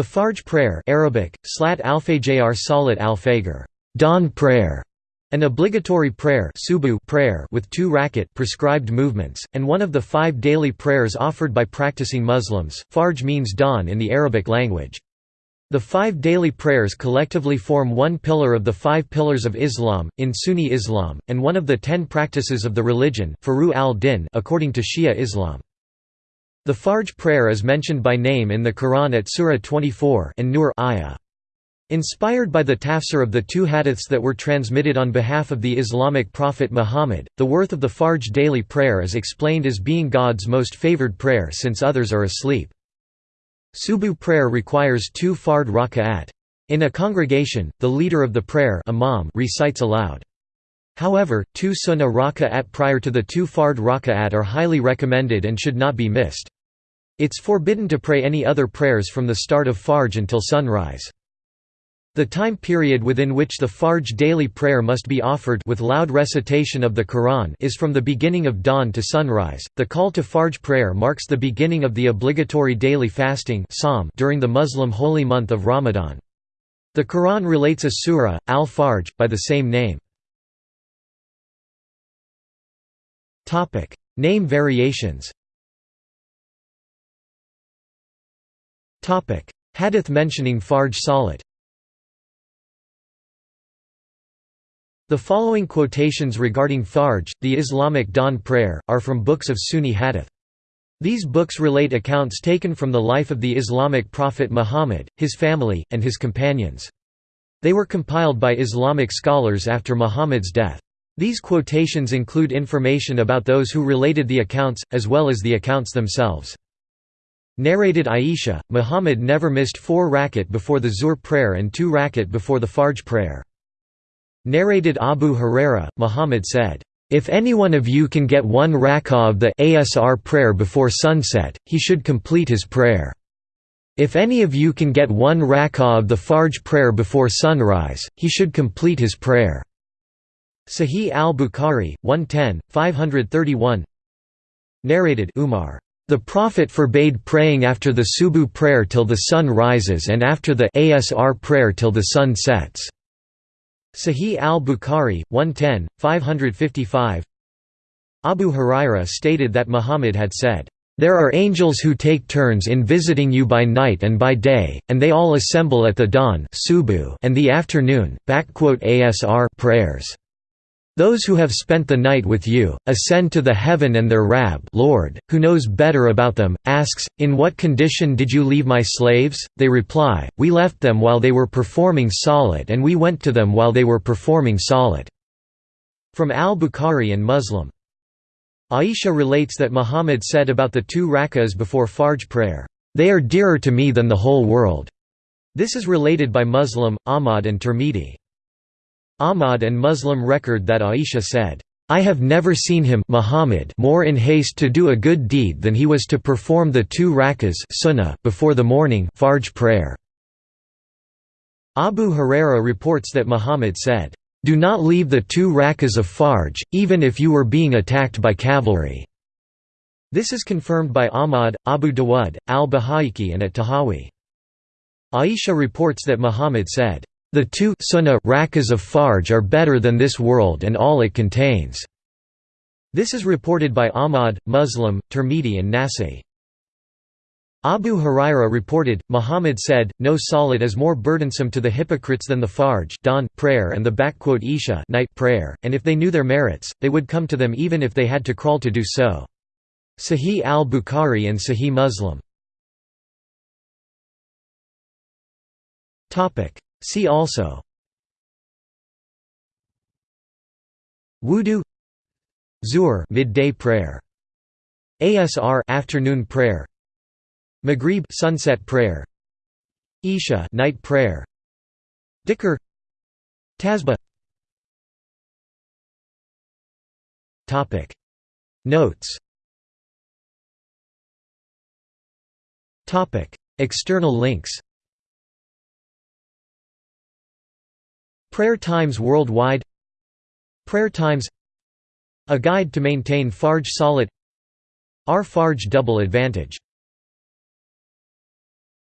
The Fajr prayer Arabic, Slat al-Fajr Salat al-Fajr, dawn prayer, an obligatory prayer, subu prayer with two rakat prescribed movements, and one of the five daily prayers offered by practicing Muslims. Fajr means dawn in the Arabic language. The five daily prayers collectively form one pillar of the five pillars of Islam, in Sunni Islam, and one of the ten practices of the religion al-Din according to Shia Islam. The Fajr prayer is mentioned by name in the Quran at Surah 24 An-Nur ayah. Inspired by the tafsir of the two hadiths that were transmitted on behalf of the Islamic prophet Muhammad, the worth of the Fajr daily prayer is explained as being God's most favored prayer since others are asleep. Subu prayer requires two fard raka'at. In a congregation, the leader of the prayer imam recites aloud. However, two sunnah raka'at prior to the two fard raka'at are highly recommended and should not be missed. It's forbidden to pray any other prayers from the start of Fajr until sunrise. The time period within which the Fajr daily prayer must be offered with loud recitation of the Quran is from the beginning of dawn to sunrise. The call to Fajr prayer marks the beginning of the obligatory daily fasting during the Muslim holy month of Ramadan. The Quran relates a surah, Al-Fajr, by the same name. Name variations Topic: Hadith mentioning Fajr Salat The following quotations regarding Fajr, the Islamic dawn prayer, are from books of Sunni hadith. These books relate accounts taken from the life of the Islamic prophet Muhammad, his family, and his companions. They were compiled by Islamic scholars after Muhammad's death. These quotations include information about those who related the accounts, as well as the accounts themselves. Narrated Aisha, Muhammad never missed four rakat before the Zuhr prayer and two rakat before the Fajr prayer. Narrated Abu Huraira, Muhammad said, "...if any one of you can get one rak'ah of the asr prayer before sunset, he should complete his prayer. If any of you can get one rak'ah of the Fajr prayer before sunrise, he should complete his prayer." Sahih al-Bukhari, 110, 531 Narrated Umar, "...the Prophet forbade praying after the Subu prayer till the sun rises and after the asr prayer till the sun sets." Sahih al-Bukhari, 110, 555 Abu Huraira stated that Muhammad had said, "...there are angels who take turns in visiting you by night and by day, and they all assemble at the dawn and the afternoon asr prayers." Those who have spent the night with you, ascend to the heaven and their Rab Lord, who knows better about them, asks, In what condition did you leave my slaves? They reply, We left them while they were performing salat and we went to them while they were performing salat." From al-Bukhari and Muslim. Aisha relates that Muhammad said about the two rak'ahs before Fajr prayer, "They are dearer to me than the whole world." This is related by Muslim, Ahmad and Tirmidhi. Ahmad and Muslim record that Aisha said, I have never seen him Muhammad more in haste to do a good deed than he was to perform the two rakas sunnah before the morning Fajr prayer. Abu Huraira reports that Muhammad said, "Do not leave the two rakas of Fajr, even if you were being attacked by cavalry." This is confirmed by Ahmad, Abu Dawud, al-Bayhaqi and at-Tahawi. Aisha reports that Muhammad said, the two sunnah rakas of Fajr are better than this world and all it contains." This is reported by Ahmad, Muslim, Tirmidhi and Nasa'i. Abu Huraira reported, Muhammad said, No salat is more burdensome to the hypocrites than the Fajr dawn prayer and the Isha night prayer, and if they knew their merits, they would come to them even if they had to crawl to do so. Sahih al-Bukhari and Sahih Muslim See also. Wudu. Zuhr midday prayer. ASR afternoon prayer. Maghrib sunset prayer. Isha night prayer. Dhikr. Tasbih. Topic. Notes. Topic. External links Prayer Times Worldwide. Prayer Times. A Guide to Maintain Fajr Salat Our Fajr Double Advantage